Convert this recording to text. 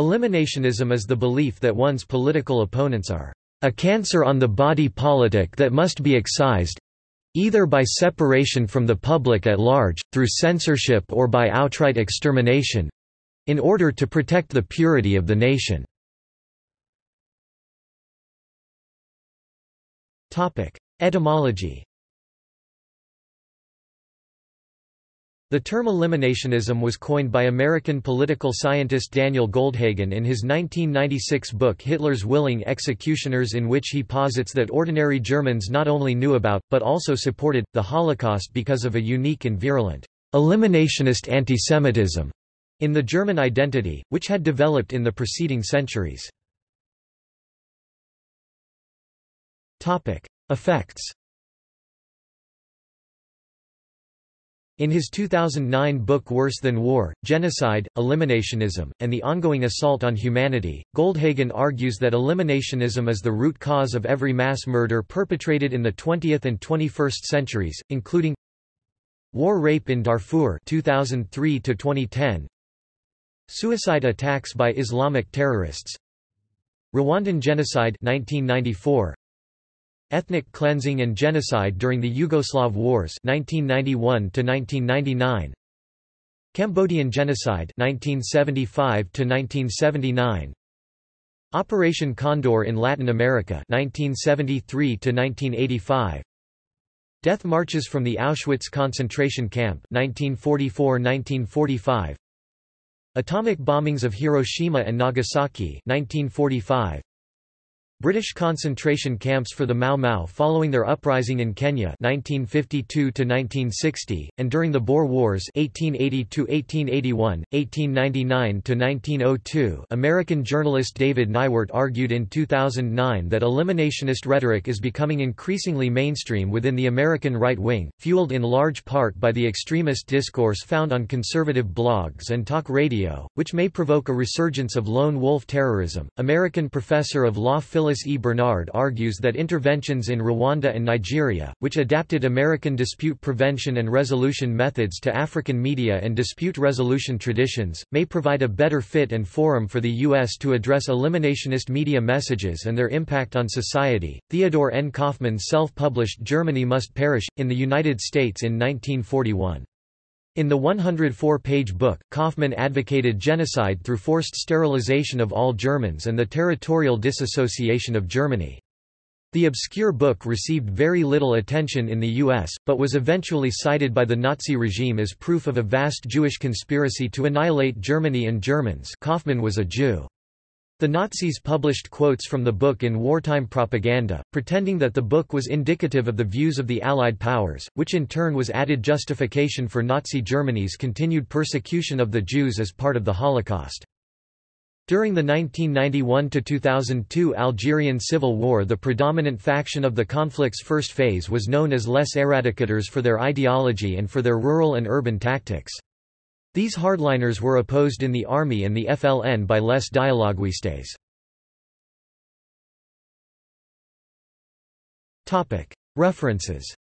Eliminationism is the belief that one's political opponents are a cancer on the body politic that must be excised either by separation from the public at large, through censorship or by outright extermination in order to protect the purity of the nation. Etymology The term eliminationism was coined by American political scientist Daniel Goldhagen in his 1996 book Hitler's Willing Executioners in which he posits that ordinary Germans not only knew about, but also supported, the Holocaust because of a unique and virulent, eliminationist antisemitism in the German identity, which had developed in the preceding centuries. Effects In his 2009 book Worse Than War, Genocide, Eliminationism, and the Ongoing Assault on Humanity, Goldhagen argues that eliminationism is the root cause of every mass murder perpetrated in the 20th and 21st centuries, including War rape in Darfur 2003 2010 Suicide attacks by Islamic terrorists Rwandan genocide 1994 Ethnic cleansing and genocide during the Yugoslav Wars 1991 1999 Cambodian genocide 1975 1979 Operation Condor in Latin America 1973 1985 Death marches from the Auschwitz concentration camp 1944-1945 Atomic bombings of Hiroshima and Nagasaki 1945 British concentration camps for the Mau Mau following their uprising in Kenya 1952 1960 and during the Boer Wars 1880 1881 1899 1902 American journalist David Neiwert argued in 2009 that eliminationist rhetoric is becoming increasingly mainstream within the American right wing fueled in large part by the extremist discourse found on conservative blogs and talk radio which may provoke a resurgence of lone wolf terrorism. American professor of law Phyllis E. Bernard argues that interventions in Rwanda and Nigeria, which adapted American dispute prevention and resolution methods to African media and dispute resolution traditions, may provide a better fit and forum for the U.S. to address eliminationist media messages and their impact on society. Theodore N. Kaufman's self published Germany Must Perish, in the United States in 1941. In the 104-page book, Kaufman advocated genocide through forced sterilization of all Germans and the territorial disassociation of Germany. The obscure book received very little attention in the U.S., but was eventually cited by the Nazi regime as proof of a vast Jewish conspiracy to annihilate Germany and Germans Kaufman was a Jew. The Nazis published quotes from the book in wartime propaganda, pretending that the book was indicative of the views of the Allied powers, which in turn was added justification for Nazi Germany's continued persecution of the Jews as part of the Holocaust. During the 1991–2002 Algerian Civil War the predominant faction of the conflict's first phase was known as Les Eradicators for their ideology and for their rural and urban tactics. These hardliners were opposed in the army and the FLN by Les Dialoguistes. References